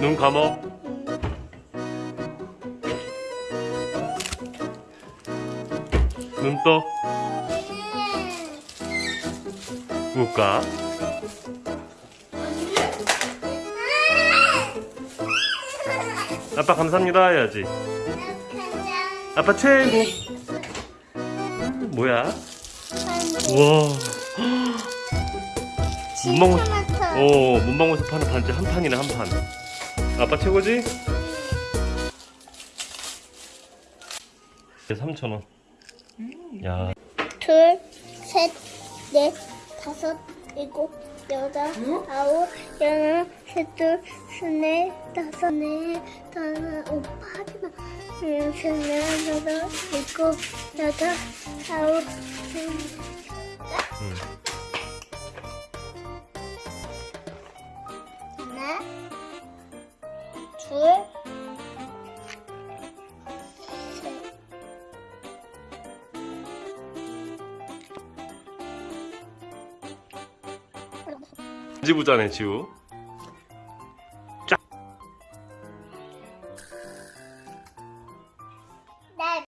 눈 감어. 눈 떠. 볼까? 아빠 감사합니다 해야지. 아빠 최고. 음, 뭐야? 우와. 문방구. 오, 문방구에서 파는 반지 한 판이네 한 판. 아빠 최고지? 3,000원. 야, 둘, 셋, 넷, 다섯, 일곱, 여덟, 아홉, 열, 셋둘, 스넷, 다섯, 넷, 다섯, 오빠 하지마. 음, 스넷, 여덟, 일곱, 여덟, 아홉, 열. 음. 둘, 셋. 지부자네 지우.